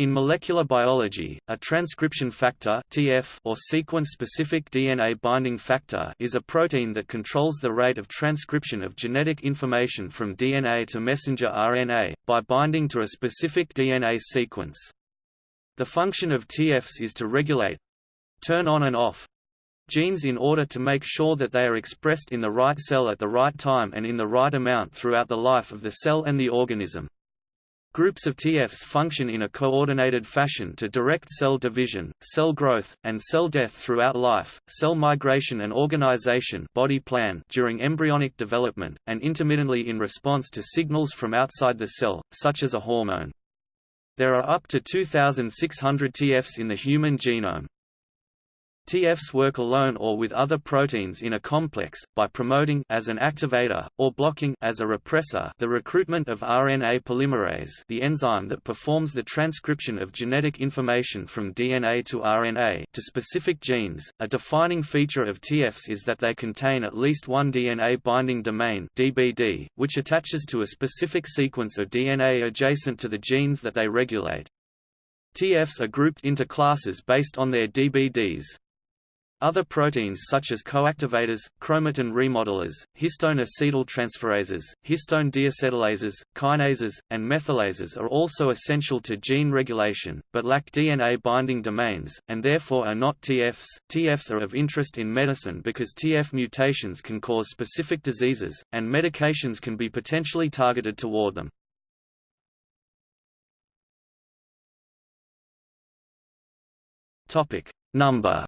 In molecular biology, a transcription factor (TF) or sequence-specific DNA binding factor is a protein that controls the rate of transcription of genetic information from DNA to messenger RNA by binding to a specific DNA sequence. The function of TFs is to regulate turn on and off genes in order to make sure that they are expressed in the right cell at the right time and in the right amount throughout the life of the cell and the organism. Groups of TFs function in a coordinated fashion to direct cell division, cell growth, and cell death throughout life, cell migration and organization body plan during embryonic development, and intermittently in response to signals from outside the cell, such as a hormone. There are up to 2,600 TFs in the human genome. TFs work alone or with other proteins in a complex, by promoting as an activator, or blocking as a repressor the recruitment of RNA polymerase the enzyme that performs the transcription of genetic information from DNA to RNA to specific genes. A defining feature of TFs is that they contain at least one DNA binding domain DBD, which attaches to a specific sequence of DNA adjacent to the genes that they regulate. TFs are grouped into classes based on their DBDs. Other proteins such as coactivators, chromatin remodelers, histone acetyltransferases, histone deacetylases, kinases, and methylases are also essential to gene regulation, but lack DNA binding domains, and therefore are not TFs. TFs are of interest in medicine because TF mutations can cause specific diseases, and medications can be potentially targeted toward them. Number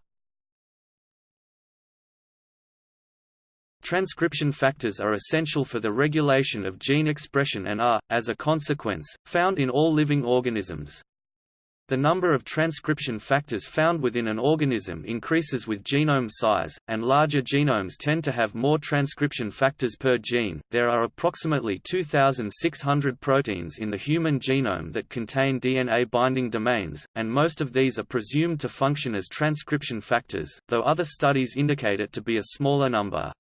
Transcription factors are essential for the regulation of gene expression and are, as a consequence, found in all living organisms. The number of transcription factors found within an organism increases with genome size, and larger genomes tend to have more transcription factors per gene. There are approximately 2,600 proteins in the human genome that contain DNA binding domains, and most of these are presumed to function as transcription factors, though other studies indicate it to be a smaller number.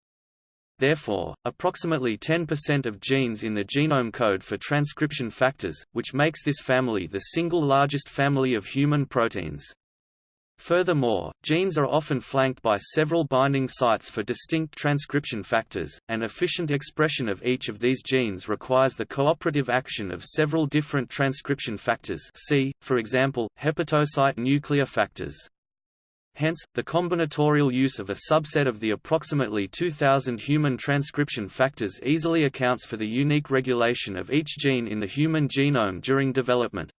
Therefore, approximately 10% of genes in the genome code for transcription factors, which makes this family the single largest family of human proteins. Furthermore, genes are often flanked by several binding sites for distinct transcription factors, and efficient expression of each of these genes requires the cooperative action of several different transcription factors see, for example, hepatocyte nuclear factors. Hence, the combinatorial use of a subset of the approximately 2,000 human transcription factors easily accounts for the unique regulation of each gene in the human genome during development.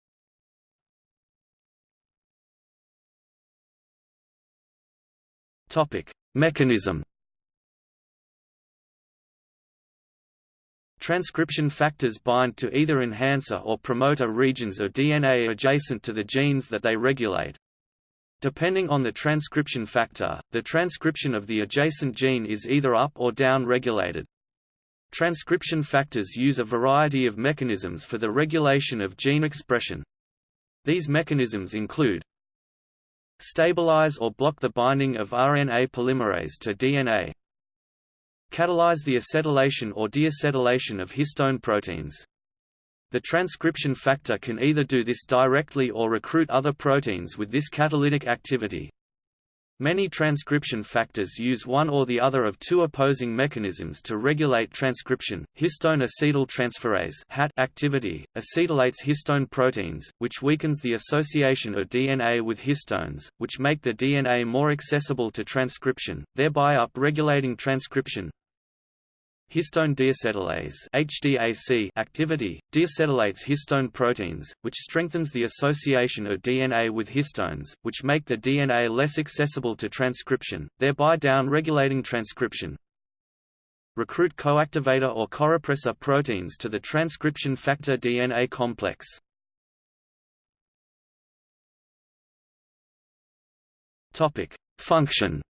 Mechanism Transcription factors bind to either enhancer or promoter regions of DNA adjacent to the genes that they regulate, Depending on the transcription factor, the transcription of the adjacent gene is either up or down regulated. Transcription factors use a variety of mechanisms for the regulation of gene expression. These mechanisms include Stabilize or block the binding of RNA polymerase to DNA Catalyze the acetylation or deacetylation of histone proteins the transcription factor can either do this directly or recruit other proteins with this catalytic activity. Many transcription factors use one or the other of two opposing mechanisms to regulate transcription. Histone acetyltransferase activity acetylates histone proteins, which weakens the association of DNA with histones, which make the DNA more accessible to transcription, thereby up-regulating transcription. Histone deacetylase HDAC activity, deacetylates histone proteins, which strengthens the association of DNA with histones, which make the DNA less accessible to transcription, thereby down-regulating transcription. Recruit coactivator or corepressor proteins to the transcription factor DNA complex. Function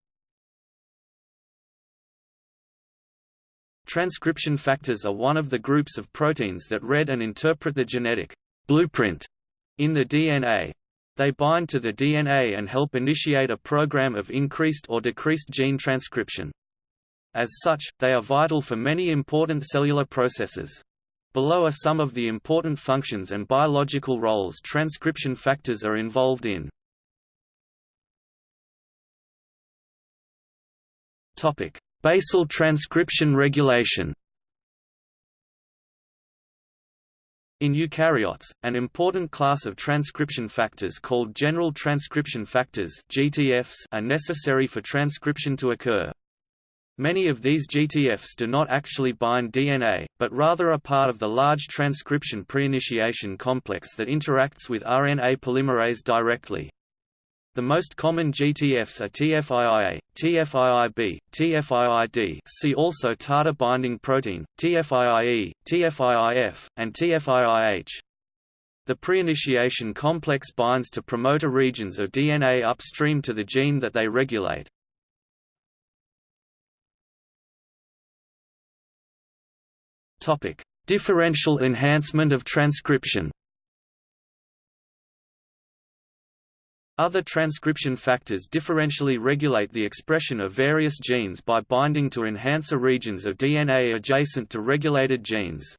Transcription factors are one of the groups of proteins that read and interpret the genetic blueprint in the DNA. They bind to the DNA and help initiate a program of increased or decreased gene transcription. As such, they are vital for many important cellular processes. Below are some of the important functions and biological roles transcription factors are involved in. Topic: Basal transcription regulation. In eukaryotes, an important class of transcription factors called general transcription factors (GTFs) are necessary for transcription to occur. Many of these GTFs do not actually bind DNA, but rather are part of the large transcription preinitiation complex that interacts with RNA polymerase directly. The most common GTFs are TFIIA, TFIIB, TFIID see also TATA binding protein, TFIIE, TFIIF, and TFIIH. The preinitiation complex binds to promoter regions of DNA upstream to the gene that they regulate. Differential enhancement of transcription Other transcription factors differentially regulate the expression of various genes by binding to enhancer regions of DNA adjacent to regulated genes.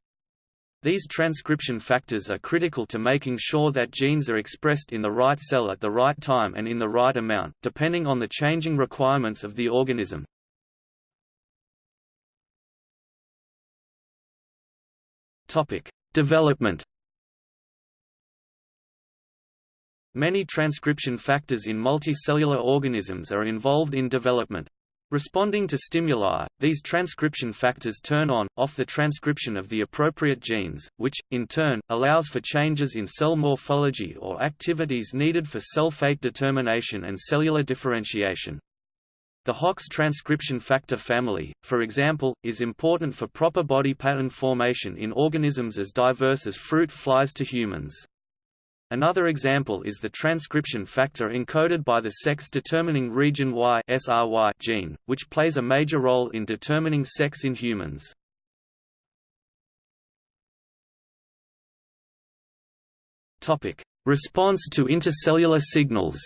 These transcription factors are critical to making sure that genes are expressed in the right cell at the right time and in the right amount, depending on the changing requirements of the organism. Development Many transcription factors in multicellular organisms are involved in development. Responding to stimuli, these transcription factors turn on, off the transcription of the appropriate genes, which, in turn, allows for changes in cell morphology or activities needed for cell fate determination and cellular differentiation. The Hox transcription factor family, for example, is important for proper body pattern formation in organisms as diverse as fruit flies to humans. Another example is the transcription factor encoded by the sex-determining region Y gene, which plays a major role in determining sex in humans. Response to intercellular signals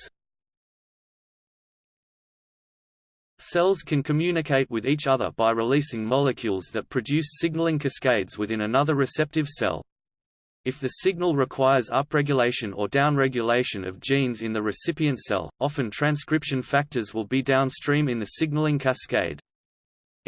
Cells can communicate with each other by releasing molecules that produce signaling cascades within another receptive cell. If the signal requires upregulation or downregulation of genes in the recipient cell, often transcription factors will be downstream in the signaling cascade.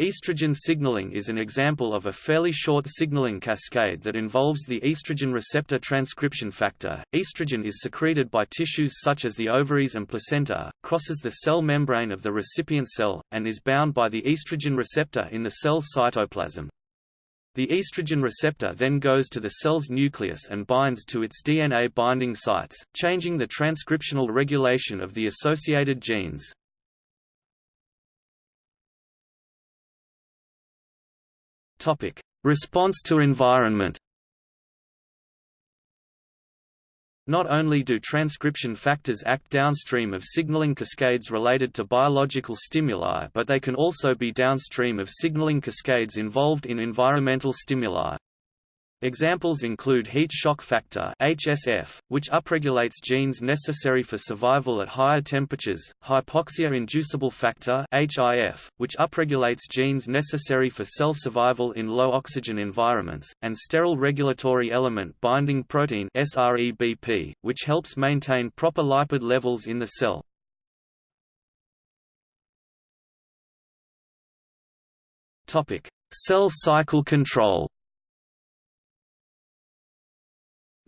Estrogen signaling is an example of a fairly short signaling cascade that involves the estrogen receptor transcription factor. Estrogen is secreted by tissues such as the ovaries and placenta, crosses the cell membrane of the recipient cell, and is bound by the estrogen receptor in the cell's cytoplasm. The estrogen receptor then goes to the cell's nucleus and binds to its DNA binding sites, changing the transcriptional regulation of the associated genes. Response to environment Not only do transcription factors act downstream of signaling cascades related to biological stimuli but they can also be downstream of signaling cascades involved in environmental stimuli. Examples include heat shock factor (HSF), which upregulates genes necessary for survival at higher temperatures, hypoxia-inducible factor (HIF), which upregulates genes necessary for cell survival in low oxygen environments, and sterol regulatory element binding protein (SREBP), which helps maintain proper lipid levels in the cell. Topic: Cell cycle control.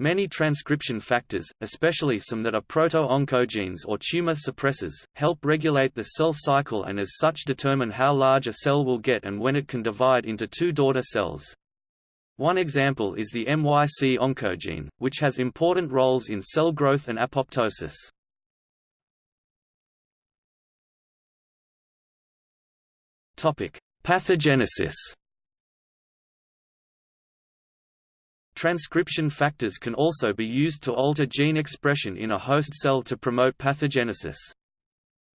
Many transcription factors, especially some that are proto-oncogenes or tumor suppressors, help regulate the cell cycle and as such determine how large a cell will get and when it can divide into two daughter cells. One example is the MYC oncogene, which has important roles in cell growth and apoptosis. Pathogenesis Transcription factors can also be used to alter gene expression in a host cell to promote pathogenesis.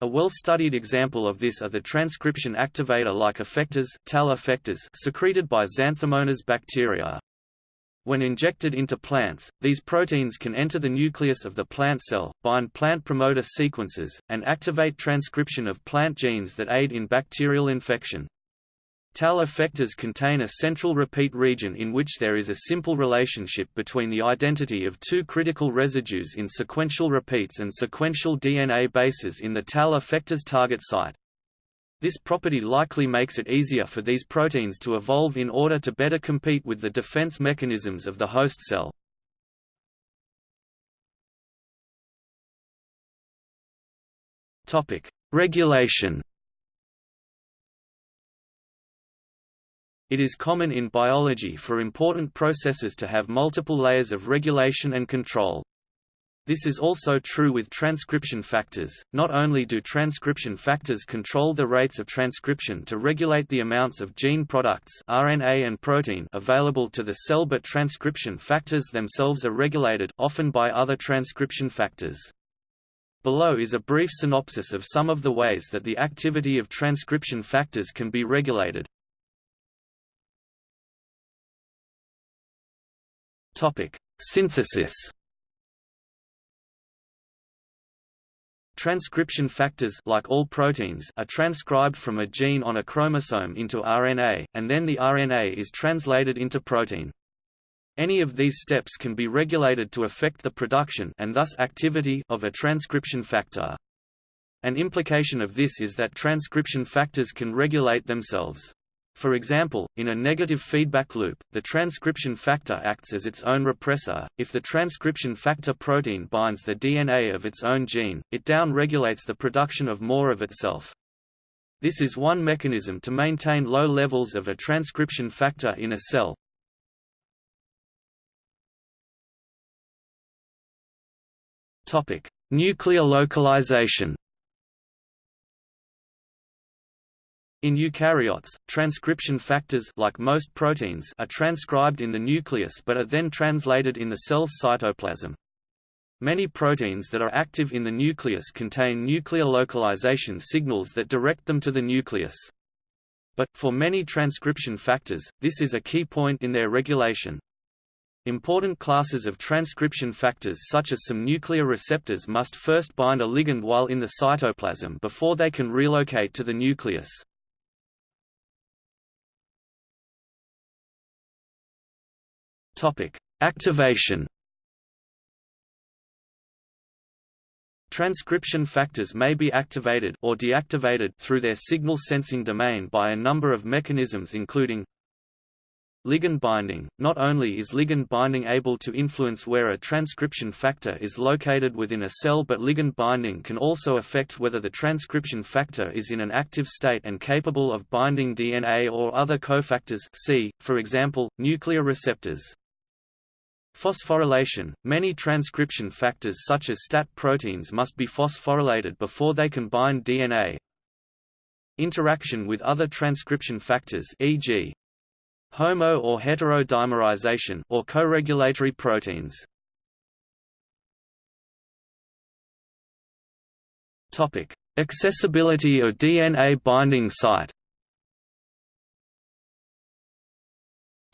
A well-studied example of this are the transcription activator-like effectors, TAL effectors secreted by Xanthomonas bacteria. When injected into plants, these proteins can enter the nucleus of the plant cell, bind plant promoter sequences, and activate transcription of plant genes that aid in bacterial infection. TAL effectors contain a central repeat region in which there is a simple relationship between the identity of two critical residues in sequential repeats and sequential DNA bases in the TAL effector's target site. This property likely makes it easier for these proteins to evolve in order to better compete with the defense mechanisms of the host cell. Regulation It is common in biology for important processes to have multiple layers of regulation and control. This is also true with transcription factors. Not only do transcription factors control the rates of transcription to regulate the amounts of gene products RNA and protein available to the cell but transcription factors themselves are regulated often by other transcription factors. Below is a brief synopsis of some of the ways that the activity of transcription factors can be regulated. Topic: Synthesis. Transcription factors like all proteins are transcribed from a gene on a chromosome into RNA, and then the RNA is translated into protein. Any of these steps can be regulated to affect the production and thus activity of a transcription factor. An implication of this is that transcription factors can regulate themselves. For example, in a negative feedback loop, the transcription factor acts as its own repressor. If the transcription factor protein binds the DNA of its own gene, it down-regulates the production of more of itself. This is one mechanism to maintain low levels of a transcription factor in a cell. Topic: Nuclear localization. In eukaryotes, transcription factors like most proteins are transcribed in the nucleus but are then translated in the cell's cytoplasm. Many proteins that are active in the nucleus contain nuclear localization signals that direct them to the nucleus. But, for many transcription factors, this is a key point in their regulation. Important classes of transcription factors such as some nuclear receptors must first bind a ligand while in the cytoplasm before they can relocate to the nucleus. Topic: Activation. Transcription factors may be activated or deactivated through their signal sensing domain by a number of mechanisms including Ligand binding – Not only is ligand binding able to influence where a transcription factor is located within a cell but ligand binding can also affect whether the transcription factor is in an active state and capable of binding DNA or other cofactors see, for example, nuclear receptors. Phosphorylation – Many transcription factors such as STAT proteins must be phosphorylated before they can bind DNA. Interaction with other transcription factors e.g. homo- or heterodimerization or co-regulatory proteins. Accessibility of DNA binding site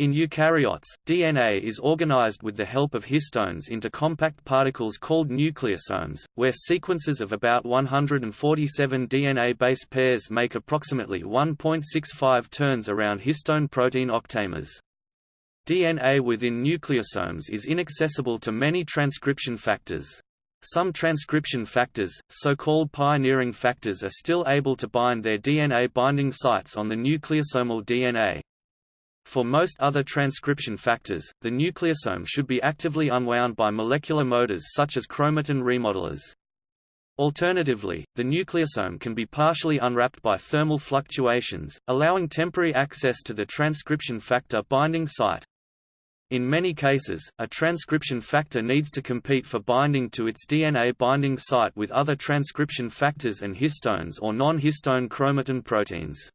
In eukaryotes, DNA is organized with the help of histones into compact particles called nucleosomes, where sequences of about 147 DNA base pairs make approximately 1.65 turns around histone protein octamers. DNA within nucleosomes is inaccessible to many transcription factors. Some transcription factors, so-called pioneering factors are still able to bind their DNA binding sites on the nucleosomal DNA. For most other transcription factors, the nucleosome should be actively unwound by molecular motors such as chromatin remodelers. Alternatively, the nucleosome can be partially unwrapped by thermal fluctuations, allowing temporary access to the transcription factor binding site. In many cases, a transcription factor needs to compete for binding to its DNA binding site with other transcription factors and histones or non-histone chromatin proteins.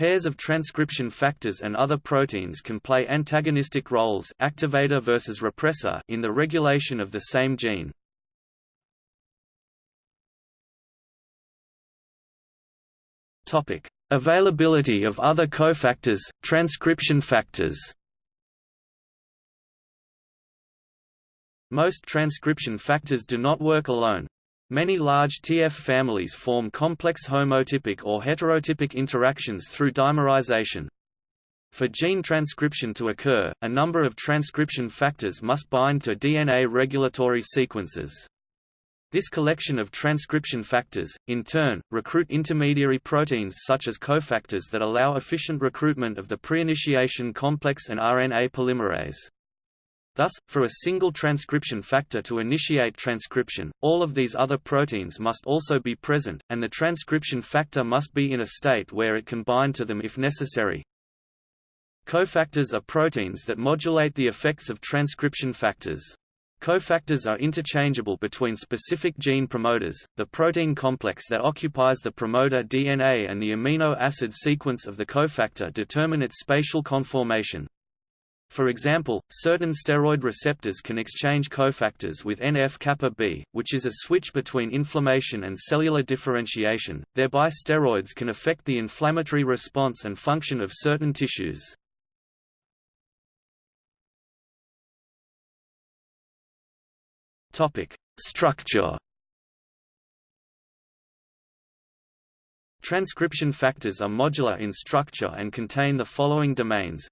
Pairs of transcription factors and other proteins can play antagonistic roles activator versus repressor in the regulation of the same gene. Availability of other cofactors, transcription factors Most transcription factors do not work alone. Many large TF families form complex homotypic or heterotypic interactions through dimerization. For gene transcription to occur, a number of transcription factors must bind to DNA regulatory sequences. This collection of transcription factors, in turn, recruit intermediary proteins such as cofactors that allow efficient recruitment of the pre-initiation complex and RNA polymerase. Thus, for a single transcription factor to initiate transcription, all of these other proteins must also be present, and the transcription factor must be in a state where it can bind to them if necessary. Cofactors are proteins that modulate the effects of transcription factors. Cofactors are interchangeable between specific gene promoters, the protein complex that occupies the promoter DNA and the amino acid sequence of the cofactor determine its spatial conformation. For example, certain steroid receptors can exchange cofactors with NF-kappa B, which is a switch between inflammation and cellular differentiation, thereby steroids can affect the inflammatory response and function of certain tissues. Structure. Transcription factors are modular in structure and contain the following domains: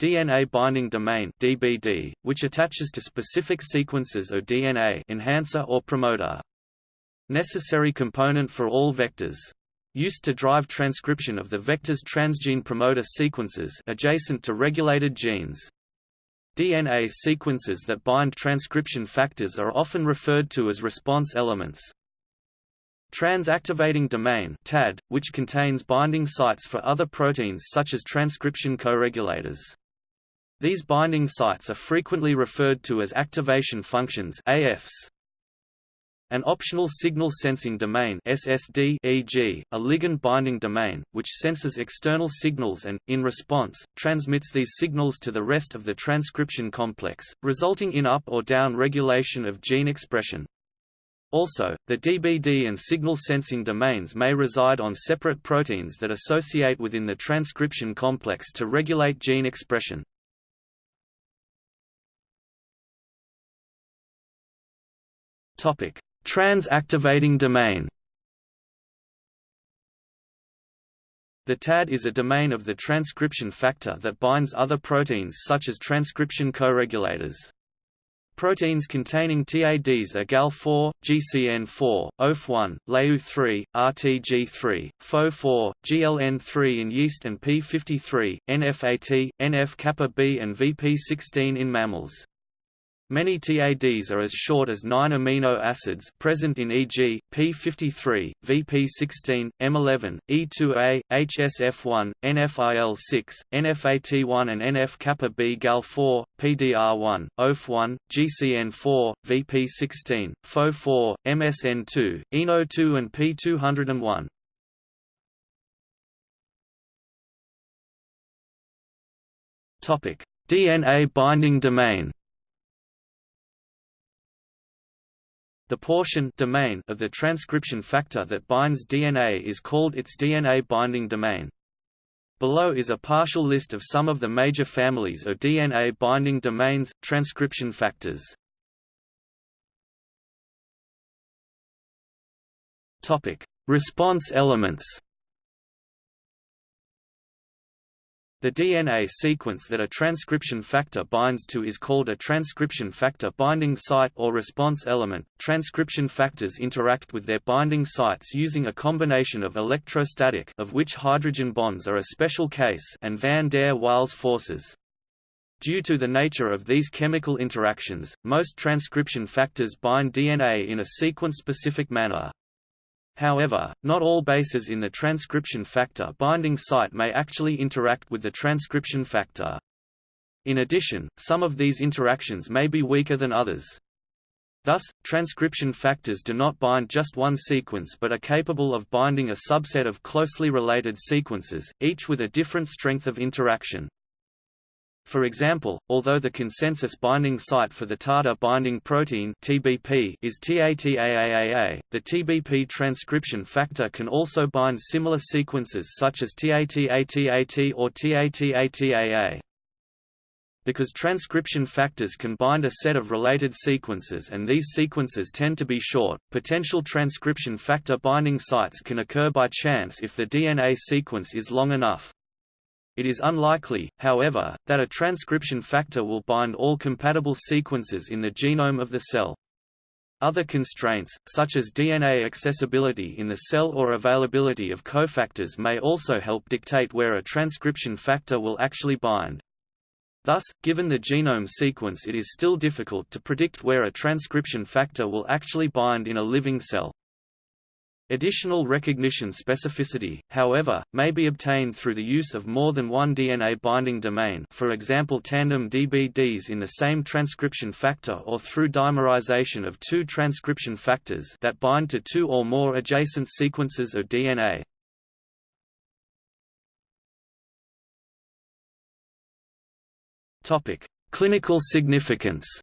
DNA binding domain (DBD), which attaches to specific sequences of DNA, enhancer or promoter. Necessary component for all vectors. Used to drive transcription of the vector's transgene promoter sequences adjacent to regulated genes. DNA sequences that bind transcription factors are often referred to as response elements. Trans-activating domain TAD, which contains binding sites for other proteins such as transcription co-regulators. These binding sites are frequently referred to as activation functions AFs. An optional signal sensing domain SSD e.g., a ligand binding domain, which senses external signals and, in response, transmits these signals to the rest of the transcription complex, resulting in up or down regulation of gene expression. Also, the DBD and signal sensing domains may reside on separate proteins that associate within the transcription complex to regulate gene expression. Trans-activating domain The TAD is a domain of the transcription factor that binds other proteins such as transcription co-regulators. Proteins containing TADs are GAL4, GCN4, OF1, Leu3, RTG3, Pho4, GLN3 in yeast and P53, NFAT, NF-kappa B and VP16 in mammals. Many TADs are as short as 9 amino acids present in e.g., P53, VP16, M11, E2A, HSF1, NFIL6, NFAT1 and NF-kappa B GAL4, PDR1, OF1, GCN4, VP16, Pho4, MSN2, ENO2 and P201. DNA binding domain The portion domain of the transcription factor that binds DNA is called its DNA binding domain. Below is a partial list of some of the major families of DNA binding domains, transcription factors. Response elements The DNA sequence that a transcription factor binds to is called a transcription factor binding site or response element. Transcription factors interact with their binding sites using a combination of electrostatic of which hydrogen bonds are a special case and van der Waals forces. Due to the nature of these chemical interactions, most transcription factors bind DNA in a sequence-specific manner. However, not all bases in the transcription factor binding site may actually interact with the transcription factor. In addition, some of these interactions may be weaker than others. Thus, transcription factors do not bind just one sequence but are capable of binding a subset of closely related sequences, each with a different strength of interaction. For example, although the consensus binding site for the TATA binding protein (TBP) is TATAAA, the TBP transcription factor can also bind similar sequences such as TATATAT or TATATAA. Because transcription factors can bind a set of related sequences and these sequences tend to be short, potential transcription factor binding sites can occur by chance if the DNA sequence is long enough. It is unlikely, however, that a transcription factor will bind all compatible sequences in the genome of the cell. Other constraints, such as DNA accessibility in the cell or availability of cofactors may also help dictate where a transcription factor will actually bind. Thus, given the genome sequence it is still difficult to predict where a transcription factor will actually bind in a living cell. Additional recognition specificity, however, may be obtained through the use of more than one DNA binding domain for example tandem DBDs in the same transcription factor or through dimerization of two transcription factors that bind to two or more adjacent sequences of DNA. Clinical significance.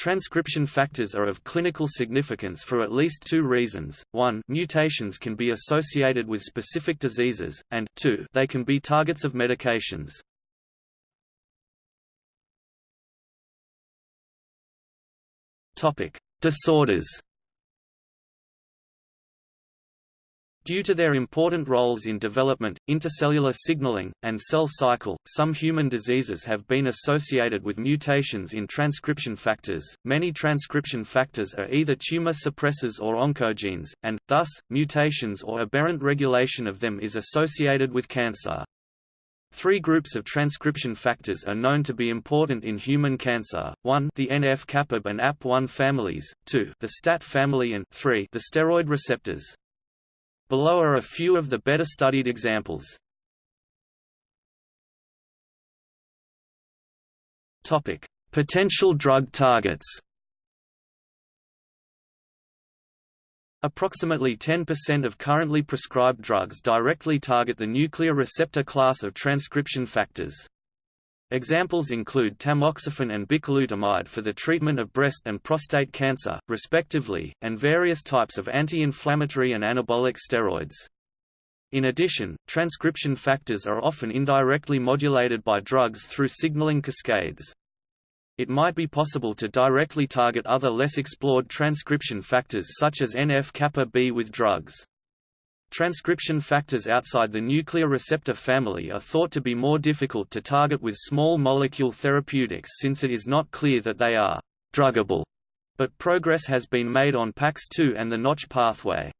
Transcription factors are of clinical significance for at least two reasons, one mutations can be associated with specific diseases, and two they can be targets of medications. Disorders Due to their important roles in development, intercellular signaling, and cell cycle, some human diseases have been associated with mutations in transcription factors. Many transcription factors are either tumor suppressors or oncogenes, and, thus, mutations or aberrant regulation of them is associated with cancer. Three groups of transcription factors are known to be important in human cancer, 1 the NF-kappa and AP1 families, 2 the STAT family and 3 the steroid receptors. Below are a few of the better studied examples. Topic: Potential drug targets. Approximately 10% of currently prescribed drugs directly target the nuclear receptor class of transcription factors. Examples include tamoxifen and bicalutamide for the treatment of breast and prostate cancer, respectively, and various types of anti-inflammatory and anabolic steroids. In addition, transcription factors are often indirectly modulated by drugs through signaling cascades. It might be possible to directly target other less explored transcription factors such as NF-kappa B with drugs. Transcription factors outside the nuclear receptor family are thought to be more difficult to target with small molecule therapeutics since it is not clear that they are druggable, but progress has been made on PAX2 and the Notch pathway.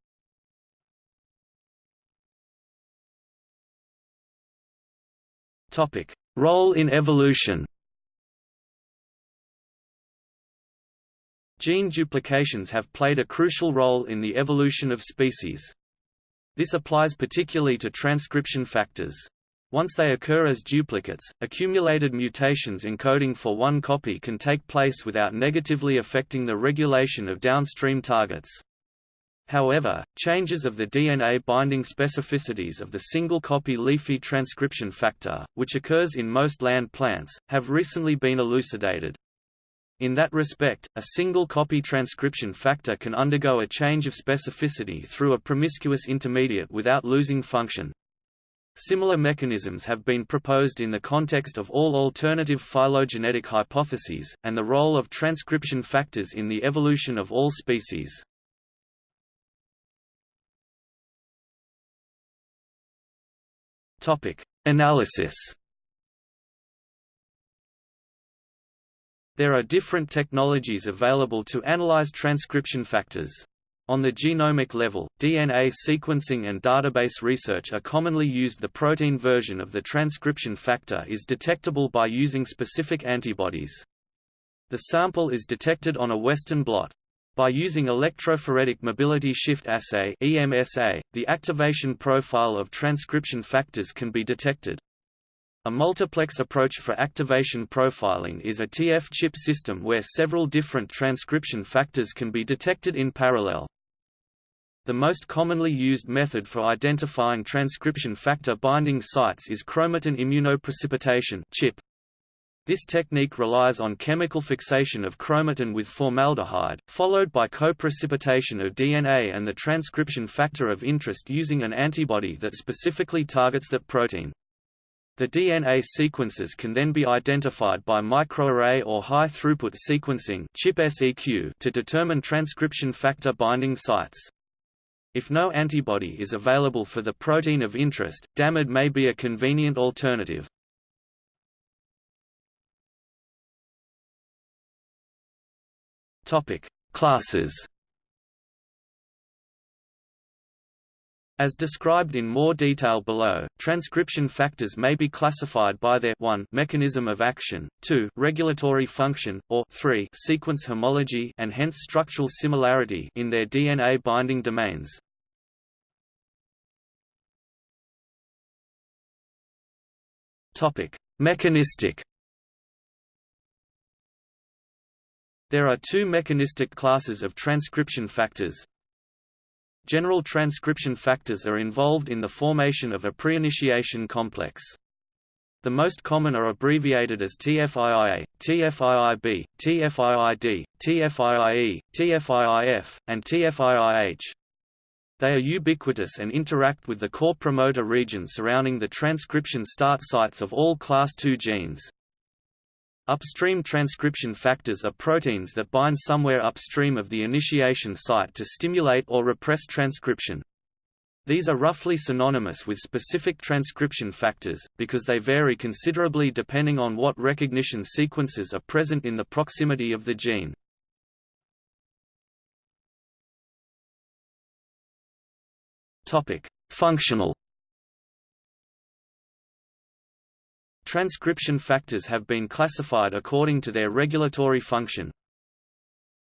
Topic: Role in evolution. Gene duplications have played a crucial role in the evolution of species. This applies particularly to transcription factors. Once they occur as duplicates, accumulated mutations encoding for one copy can take place without negatively affecting the regulation of downstream targets. However, changes of the DNA binding specificities of the single-copy leafy transcription factor, which occurs in most land plants, have recently been elucidated. In that respect, a single copy transcription factor can undergo a change of specificity through a promiscuous intermediate without losing function. Similar mechanisms have been proposed in the context of all alternative phylogenetic hypotheses, and the role of transcription factors in the evolution of all species. Analysis There are different technologies available to analyze transcription factors. On the genomic level, DNA sequencing and database research are commonly used the protein version of the transcription factor is detectable by using specific antibodies. The sample is detected on a Western blot. By using electrophoretic mobility shift assay EMSA, the activation profile of transcription factors can be detected. A multiplex approach for activation profiling is a TF chip system where several different transcription factors can be detected in parallel. The most commonly used method for identifying transcription factor binding sites is chromatin immunoprecipitation chip. This technique relies on chemical fixation of chromatin with formaldehyde, followed by co-precipitation of DNA and the transcription factor of interest using an antibody that specifically targets that protein. The DNA sequences can then be identified by microarray or high-throughput sequencing to determine transcription factor binding sites. If no antibody is available for the protein of interest, DAMID may be a convenient alternative. Classes As described in more detail below, transcription factors may be classified by their 1 mechanism of action, 2 regulatory function, or 3 sequence homology and hence structural similarity in their DNA binding domains. Topic: Mechanistic There are two mechanistic classes of transcription factors, General transcription factors are involved in the formation of a pre-initiation complex. The most common are abbreviated as TFIIA, TFIIB, TFIID, TFIIE, TFIIF, and TFIIH. They are ubiquitous and interact with the core promoter region surrounding the transcription start sites of all class II genes. Upstream transcription factors are proteins that bind somewhere upstream of the initiation site to stimulate or repress transcription. These are roughly synonymous with specific transcription factors, because they vary considerably depending on what recognition sequences are present in the proximity of the gene. Functional Transcription factors have been classified according to their regulatory function.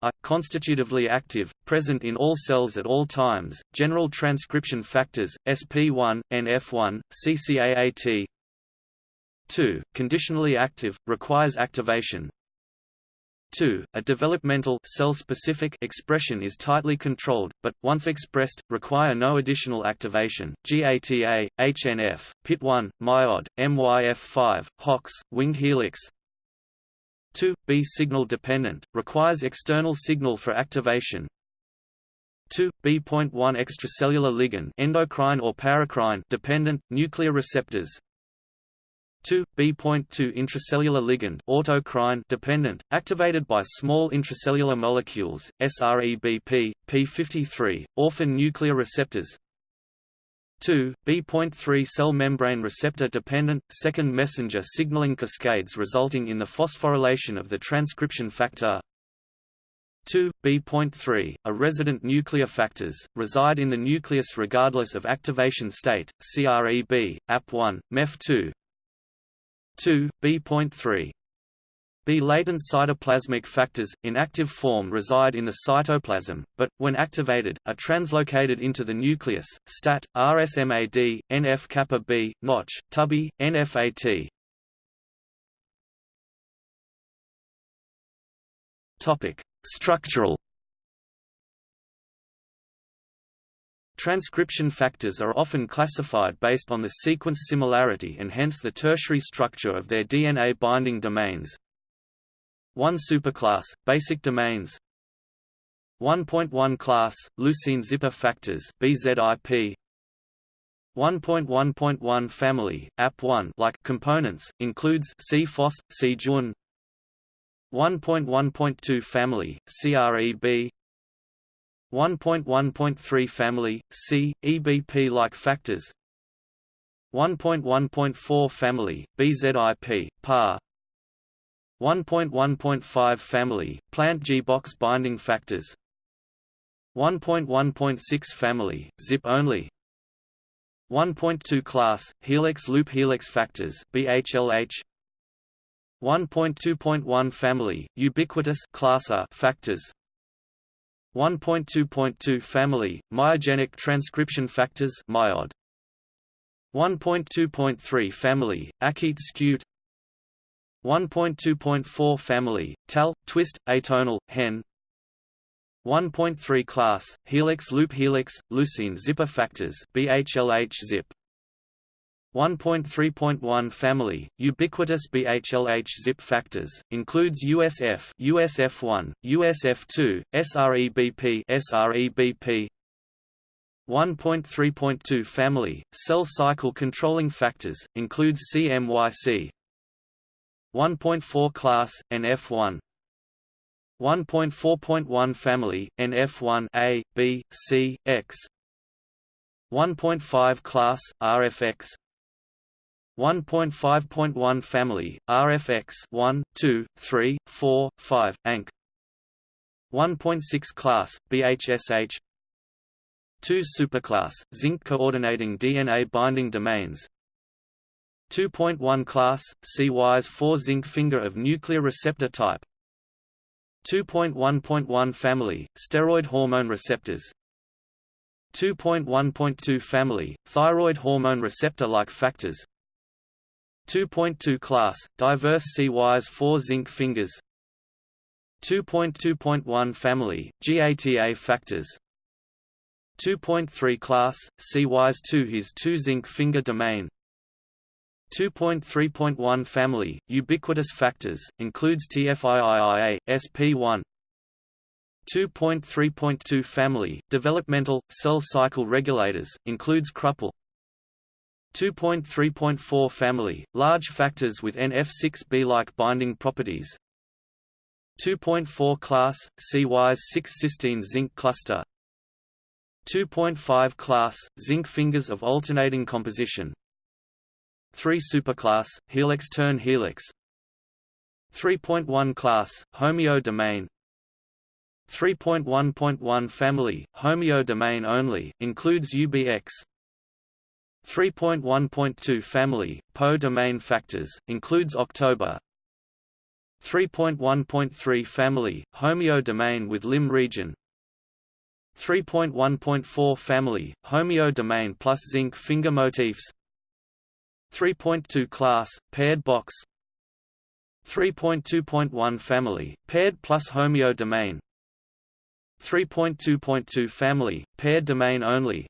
A. Constitutively active, present in all cells at all times, general transcription factors, SP1, NF1, CCAAT 2. Conditionally active, requires activation, 2. A developmental cell-specific expression is tightly controlled, but, once expressed, require no additional activation. GATA, HNF, PIT1, MYOD, MYF5, HOX, winged helix 2. B signal dependent, requires external signal for activation 2. B.1 extracellular ligand endocrine or paracrine dependent, nuclear receptors 2. B.2 intracellular ligand autocrine dependent, activated by small intracellular molecules, SREBP, P53, orphan nuclear receptors 2. B.3 cell membrane receptor dependent, second messenger signaling cascades resulting in the phosphorylation of the transcription factor 2. B.3, a resident nuclear factors, reside in the nucleus regardless of activation state, CREB, AP1, MEF2, 2. B.3 B latent cytoplasmic factors, in active form reside in the cytoplasm, but, when activated, are translocated into the nucleus, STAT, RSMAD, NF-kappa B, Notch, TUBby, NFAT. Structural Transcription factors are often classified based on the sequence similarity and hence the tertiary structure of their DNA binding domains. 1 superclass, basic domains. 1.1 class, leucine zipper factors BZIP 1.1.1 family, AP1 like components, includes C-FOS, C-JUN 1.1.2 family, CREB 1.1.3 family, C, EBP-like factors 1.1.4 family, BZIP, PAR 1.1.5 family, plant G-box binding factors 1.1.6 family, ZIP-only 1.2 class, helix loop helix factors BHLH 1.2.1 family, ubiquitous class A factors 1.2.2 family, myogenic transcription factors myod. 1.2.3 family, achaete-scute. 1.2.4 family, TAL, twist, atonal, hen. 1.3 class, helix loop helix, leucine zipper factors BHLH zip 1.3.1 family, ubiquitous BHLH zip factors, includes USF USF1, USF2, SREBP SREBP 1.3.2 family, cell cycle controlling factors, includes CMYC 1.4 class, NF1 1.4.1 family, NF1 A, B, C, X. 1.5 class, RFX 1.5.1 family, RFX 1, 2, 3, 4, 5, ANK 1.6 class, BHSH 2 superclass, zinc coordinating DNA binding domains. 2.1 class, CYs 4 zinc finger of nuclear receptor type. 2.1.1 family, steroid hormone receptors. 2.1.2 family, thyroid hormone receptor-like factors 2.2 class, diverse CYs 4 zinc fingers. 2.2.1 family, GATA factors. 2.3 class, CYs 2 his 2 zinc finger domain. 2.3.1 family, ubiquitous factors, includes TFIIIA, SP1 2.3.2 family, developmental, cell cycle regulators, includes Krüppel 2.3.4 family, large factors with NF6B-like binding properties. 2.4 class, CYs 6 cysteine zinc cluster. 2.5 class, zinc fingers of alternating composition. 3 superclass, helix turn helix. 3.1 class, homeo domain. 3.1.1 family, homeo domain only, includes UBX 3.1.2 family, PO domain factors, includes October. 3.1.3 family, homeo domain with LIM region. 3.1.4 family, homeo domain plus zinc finger motifs. 3.2 class, paired box. 3.2.1 family, paired plus homeo domain. 3.2.2 family, paired domain only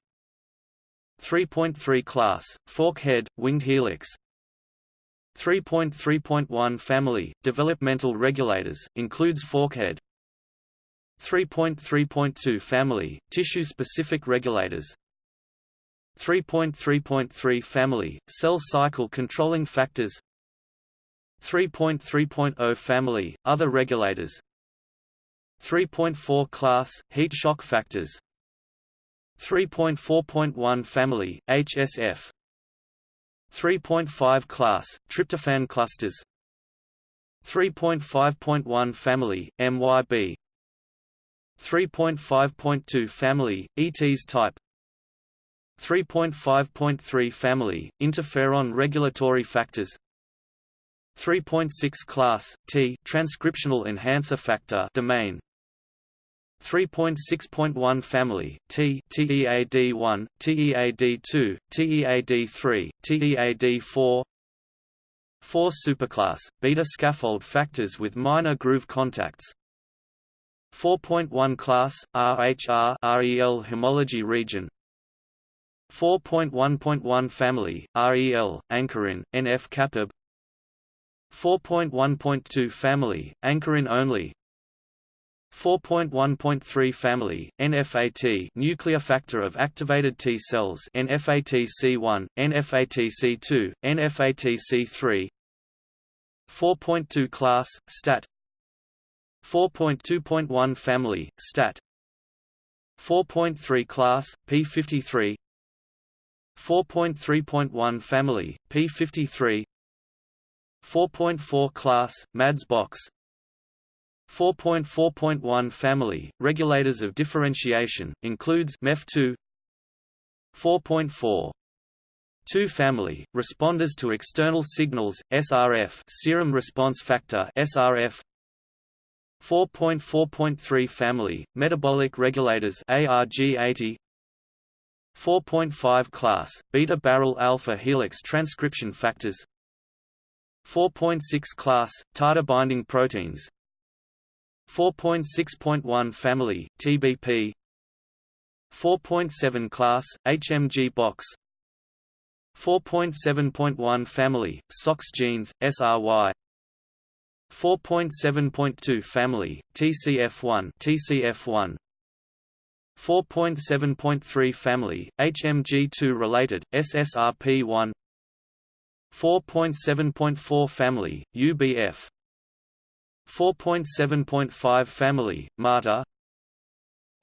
3.3 class, fork head, winged helix 3.3.1 family, developmental regulators, includes forkhead 3.3.2 family, tissue-specific regulators 3.3.3 family, cell cycle controlling factors 3.3.0 family, other regulators 3.4 class, heat shock factors 3.4.1 family, HSF 3.5 class, tryptophan clusters. 3.5.1 family, MYB 3.5.2 family, ETs type. 3.5.3 family, interferon regulatory factors. 3.6 class, TEA transcriptional enhancer factor domain 3.6.1 family, TEA TEAD1, TEAD2, TEAD3, TEAD4 4 superclass, beta scaffold factors with minor groove contacts. 4.1 class, RHR REL homology region. 4.1.1 family, REL, ankyrin, NF capib. 4.1.2 family, ankyrin only 4.1.3 family, NFAT nuclear factor of activated T cells NFATC1, NFATC2, NFATC3 4.2 class, STAT 4.2.1 family, STAT 4.3 class, P53 4.3.1 family, P53 4.4 class, MADS box 4.4.1 family, regulators of differentiation, includes MEF2 4.4 2 family, responders to external signals, SRF serum response factor SRF 4.4.3 family, metabolic regulators ARG80 4.5 class, beta-barrel alpha helix transcription factors 4.6 class, TATA binding proteins 4.6.1 family, TBP 4.7 class, HMG box. 4.7.1 family, SOX genes, SRY 4.7.2 family, TCF1 TCF1 4.7.3 family, HMG2 related, SSRP1 4.7.4 family, UBF 4.7.5 family, MATA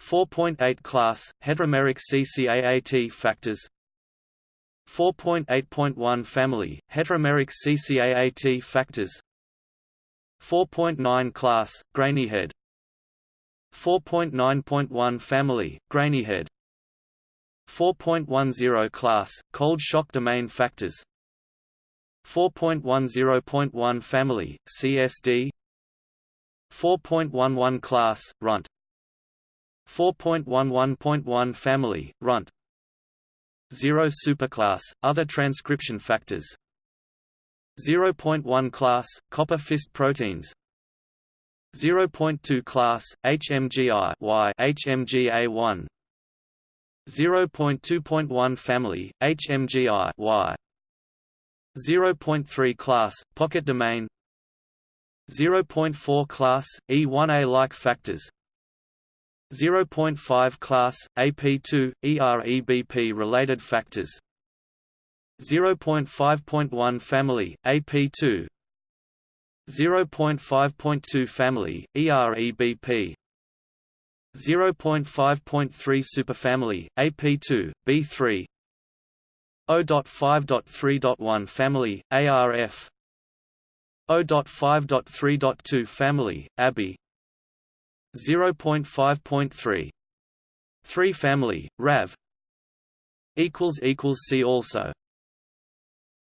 4.8 class, heteromeric CCAAT factors. 4.8.1 family, heteromeric CCAAT factors. 4.9 class, grainy head 4.9.1 family, grainy head 4.10 class, cold shock domain factors. 4.10.1 family, CSD 4.11 class, runt. 4.11.1 family, runt. 0 superclass, other transcription factors. 0.1 class, copper fist proteins. 0.2 class, HMGI Y HMGA1 0.2.1 family, HMGI Y. 0.3 class, pocket domain 0.4 class, E1A-like factors. 0.5 class, AP2, EREBP-related factors. 0.5.1 family, AP2 0.5.2 family, EREBP 0.5.3 superfamily, AP2, B3 0.5.3.1 family, ARF 0.5.3.2 family, ABI 0.5.3. 3 family, RAV. Equals equals see also